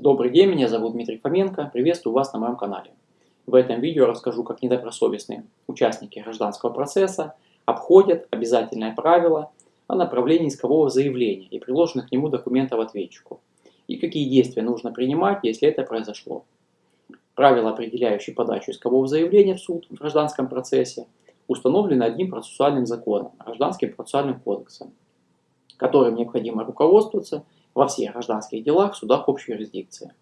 Добрый день, меня зовут Дмитрий Фоменко, приветствую вас на моем канале. В этом видео расскажу, как недобросовестные участники гражданского процесса обходят обязательное правило о направлении искового заявления и приложенных к нему документов ответчику, и какие действия нужно принимать, если это произошло. Правила, определяющие подачу искового заявления в суд в гражданском процессе, установлены одним процессуальным законом, Гражданским процессуальным кодексом, которым необходимо руководствоваться – во всех гражданских делах в судах общей юрисдикции.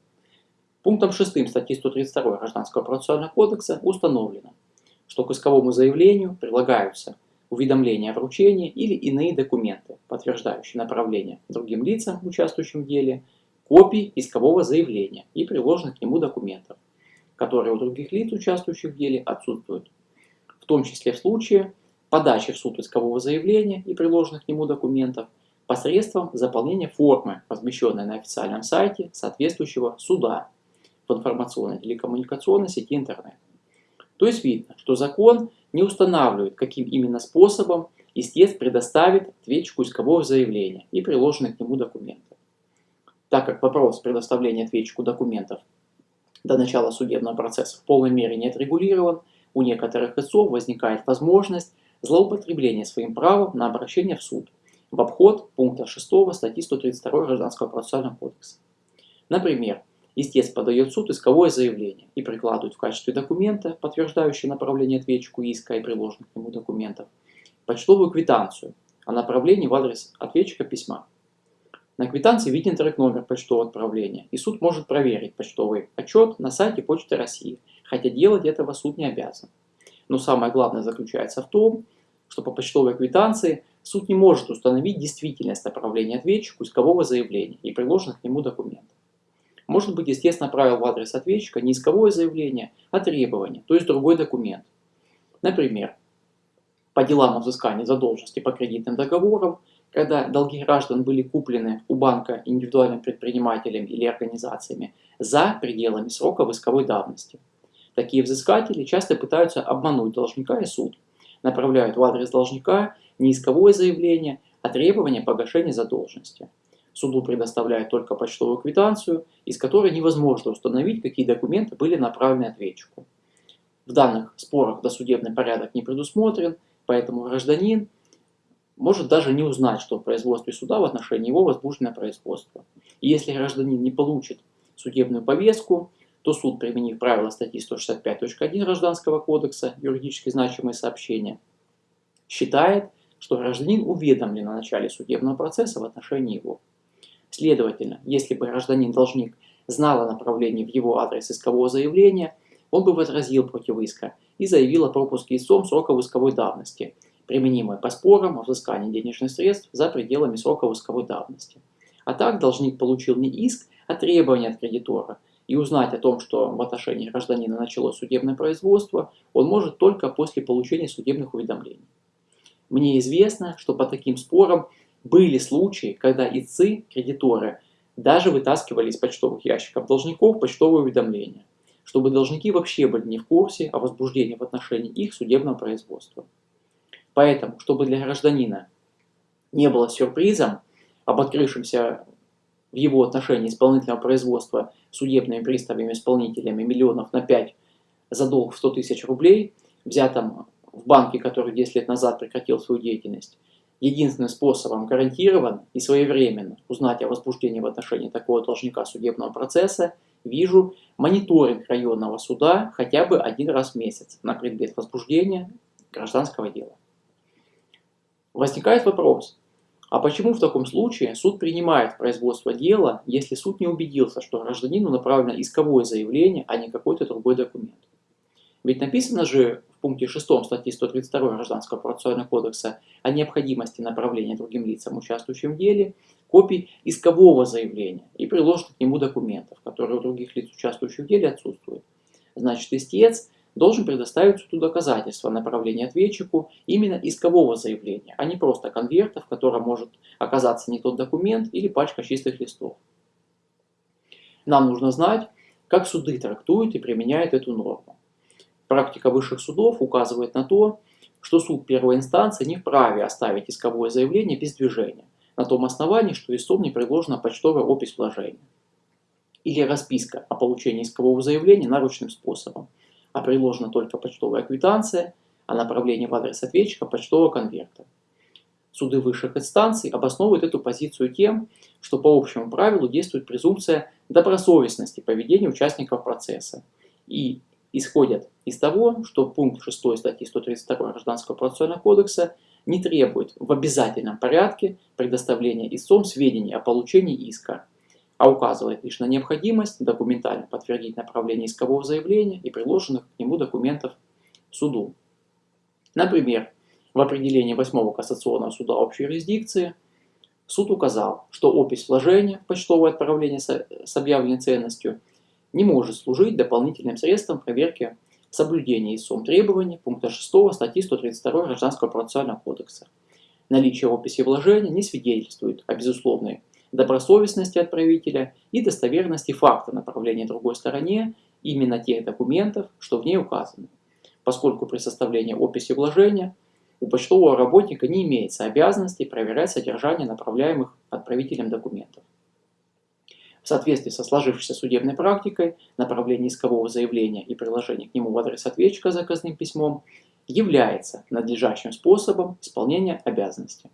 Пунктом 6 статьи 132 Гражданского процессуального кодекса установлено, что к исковому заявлению прилагаются уведомления о вручении или иные документы, подтверждающие направление другим лицам, участвующим в деле, копий искового заявления и приложенных к нему документов, которые у других лиц, участвующих в деле, отсутствуют, в том числе в случае подачи в суд искового заявления и приложенных к нему документов, посредством заполнения формы, размещенной на официальном сайте соответствующего суда в информационной телекоммуникационной сети интернет. То есть видно, что закон не устанавливает, каким именно способом истец предоставит ответчику искового заявления и приложенных к нему документов. Так как вопрос предоставления ответчику документов до начала судебного процесса в полной мере не отрегулирован, у некоторых истцов возникает возможность злоупотребления своим правом на обращение в суд в обход пункта 6 статьи 132 Гражданского процессуального кодекса. Например, истец подает в суд исковое заявление и прикладывает в качестве документа, подтверждающего направление ответчику иска и приложенных к нему документов, почтовую квитанцию о направлении в адрес ответчика письма. На квитанции виден трек-номер почтового отправления, и суд может проверить почтовый отчет на сайте Почты России, хотя делать этого суд не обязан. Но самое главное заключается в том, что по почтовой квитанции суд не может установить действительность направления ответчику искового заявления и приложенных к нему документов. Может быть, естественно, направил в адрес ответчика не исковое заявление, а требование, то есть другой документ. Например, по делам о взыскании задолженности по кредитным договорам, когда долги граждан были куплены у банка индивидуальным предпринимателем или организациями за пределами срока исковой давности. Такие взыскатели часто пытаются обмануть должника и суд, направляют в адрес должника не исковое заявление, а требование погашения задолженности. Суду предоставляют только почтовую квитанцию, из которой невозможно установить, какие документы были направлены ответчику. В данных спорах досудебный порядок не предусмотрен, поэтому гражданин может даже не узнать, что в производстве суда в отношении его возбуждено производство. И если гражданин не получит судебную повестку, то суд, применив правила статьи 165.1 Гражданского кодекса «Юридически значимые сообщения», считает, что гражданин уведомлен о начале судебного процесса в отношении его. Следовательно, если бы гражданин-должник знал о направлении в его адрес искового заявления, он бы возразил против иска и заявил о пропуске истцом срока исковой давности, применимой по спорам о взыскании денежных средств за пределами срока исковой давности. А так должник получил не иск, а требование от кредитора, и узнать о том, что в отношении гражданина началось судебное производство, он может только после получения судебных уведомлений. Мне известно, что по таким спорам были случаи, когда ИЦИ, кредиторы, даже вытаскивали из почтовых ящиков должников почтовые уведомления, чтобы должники вообще были не в курсе о возбуждении в отношении их судебного производства. Поэтому, чтобы для гражданина не было сюрпризом об открывшемся в его отношении исполнительного производства судебными приставами-исполнителями миллионов на 5 за долг в 100 тысяч рублей, взятом в банке, который 10 лет назад прекратил свою деятельность, единственным способом гарантированно и своевременно узнать о возбуждении в отношении такого должника судебного процесса вижу мониторинг районного суда хотя бы один раз в месяц на предмет возбуждения гражданского дела. Возникает вопрос, а почему в таком случае суд принимает производство дела, если суд не убедился, что гражданину направлено исковое заявление, а не какой-то другой документ? Ведь написано же в пункте 6 статьи 132 Гражданского процессуального кодекса о необходимости направления другим лицам, участвующим в деле, копий искового заявления и приложенных к нему документов, которые у других лиц, участвующих в деле, отсутствуют. Значит, истец должен предоставить суду доказательства направления ответчику именно искового заявления, а не просто конверта, в котором может оказаться не тот документ или пачка чистых листов. Нам нужно знать, как суды трактуют и применяют эту норму. Практика высших судов указывает на то, что суд первой инстанции не вправе оставить исковое заявление без движения, на том основании, что истцом не предложена почтовая опись вложения. или расписка о получении искового заявления наручным способом, а приложена только почтовая квитанция о направлении в адрес ответчика почтового конверта. Суды высших инстанций обосновывают эту позицию тем, что по общему правилу действует презумпция добросовестности поведения участников процесса и исходят из того, что пункт 6 статьи 132 Гражданского процессуального кодекса не требует в обязательном порядке предоставления истцом сведений о получении иска, а указывает лишь на необходимость документально подтвердить направление искового заявления и приложенных к нему документов суду. Например, в определении 8 Кассационного суда общей юрисдикции суд указал, что опись вложения в почтовое отправление с объявленной ценностью не может служить дополнительным средством проверки соблюдения истцом требований пункта 6 статьи 132 Гражданского процессуального кодекса. Наличие описи вложения не свидетельствует о безусловной добросовестности отправителя и достоверности факта направления другой стороне именно тех документов, что в ней указаны, поскольку при составлении описи вложения у почтового работника не имеется обязанности проверять содержание направляемых отправителем документов. В соответствии со сложившейся судебной практикой, направление искового заявления и приложение к нему в адрес ответчика заказным письмом является надлежащим способом исполнения обязанности.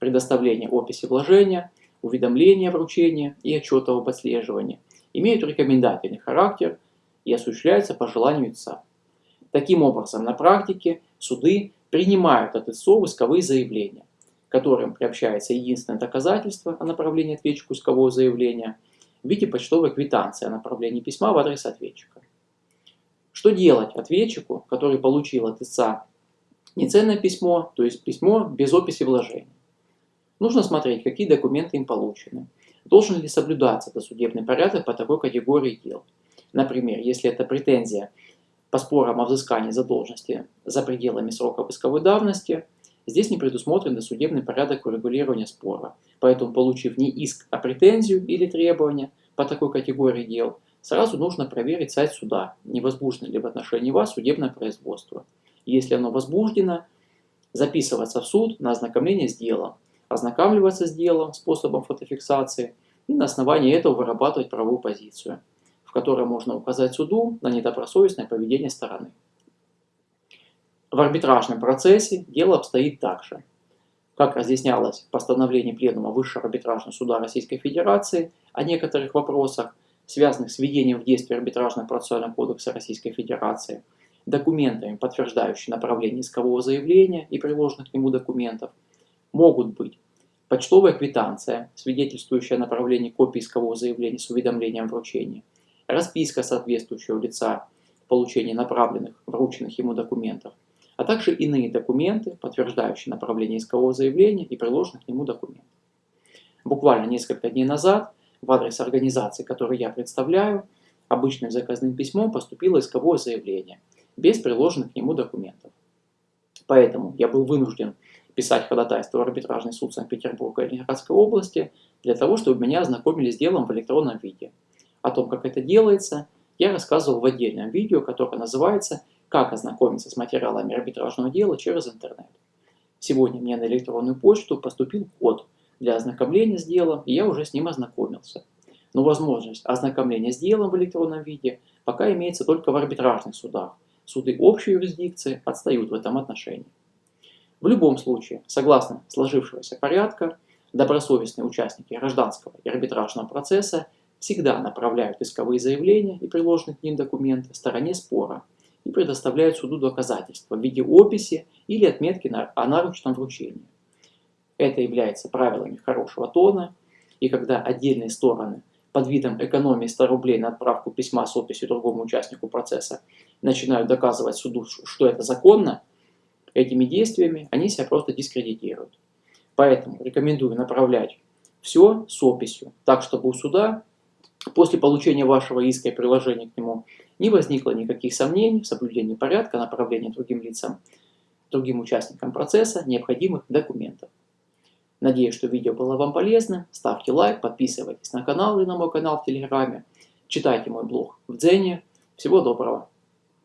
Предоставление описи вложения – уведомления вручения и отчета об отслеживании имеют рекомендательный характер и осуществляются по желанию истца. Таким образом, на практике суды принимают от истцов исковые заявления, которым приобщается единственное доказательство о направлении ответчику искового заявления в виде почтовой квитанции о направлении письма в адрес ответчика. Что делать ответчику, который получил от истца неценное письмо, то есть письмо без описи вложения? Нужно смотреть, какие документы им получены. Должен ли соблюдаться досудебный порядок по такой категории дел. Например, если это претензия по спорам о взыскании задолженности за пределами срока исковой давности, здесь не предусмотрен досудебный порядок урегулирования спора. Поэтому, получив не иск, а претензию или требование по такой категории дел, сразу нужно проверить сайт суда, не возбуждено ли в отношении вас судебное производство. Если оно возбуждено, записываться в суд на ознакомление с делом, ознакомливаться с делом способом фотофиксации и на основании этого вырабатывать правовую позицию, в которой можно указать суду на недобросовестное поведение стороны. В арбитражном процессе дело обстоит так же. Как разъяснялось в постановлении Пленума Высшего арбитражного суда Российской Федерации о некоторых вопросах, связанных с введением в действие арбитражного процессуального кодекса Российской Федерации, документами, подтверждающими направление искового заявления и приложенных к нему документов, могут быть почтовая квитанция, свидетельствующая о направлении копии искового заявления с уведомлением вручения, расписка соответствующего лица в получении направленных, врученных ему документов, а также иные документы, подтверждающие направление искового заявления и приложенных к нему документов. Буквально несколько дней назад в адрес организации, которую я представляю, обычным заказным письмом поступило исковое заявление, без приложенных к нему документов. Поэтому я был вынужден писать ходатайство в арбитражный суд Санкт-Петербурга и Ленинградской области для того, чтобы меня ознакомили с делом в электронном виде. О том, как это делается, я рассказывал в отдельном видео, которое называется «Как ознакомиться с материалами арбитражного дела через интернет». Сегодня мне на электронную почту поступил код для ознакомления с делом, и я уже с ним ознакомился. Но возможность ознакомления с делом в электронном виде пока имеется только в арбитражных судах. Суды общей юрисдикции отстают в этом отношении. В любом случае, согласно сложившегося порядка, добросовестные участники гражданского и арбитражного процесса всегда направляют исковые заявления и приложенные к ним документы стороне спора и предоставляют суду доказательства в виде описи или отметки о наручном вручении. Это является правилами хорошего тона, и когда отдельные стороны под видом экономии 100 рублей на отправку письма с описью другому участнику процесса начинают доказывать суду, что это законно, этими действиями они себя просто дискредитируют. Поэтому рекомендую направлять все с описью, так чтобы у суда после получения вашего иска и приложения к нему не возникло никаких сомнений в соблюдении порядка направления другим лицам, другим участникам процесса необходимых документов. Надеюсь, что видео было вам полезно. Ставьте лайк, подписывайтесь на канал и на мой канал в Телеграме. Читайте мой блог в Дзене. Всего доброго!